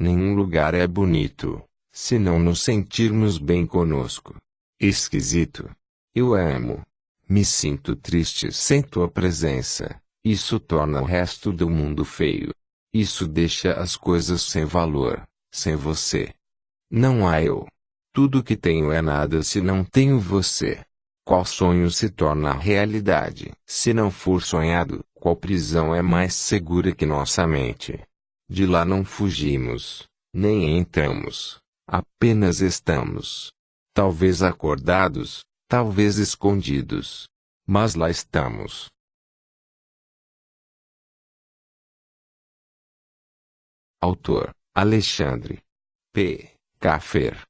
Nenhum lugar é bonito, se não nos sentirmos bem conosco. Esquisito. Eu amo. Me sinto triste sem tua presença. Isso torna o resto do mundo feio. Isso deixa as coisas sem valor, sem você. Não há eu. Tudo que tenho é nada se não tenho você. Qual sonho se torna realidade? Se não for sonhado, qual prisão é mais segura que nossa mente? De lá não fugimos, nem entramos. Apenas estamos. Talvez acordados, talvez escondidos. Mas lá estamos. Autor: Alexandre P. Caffer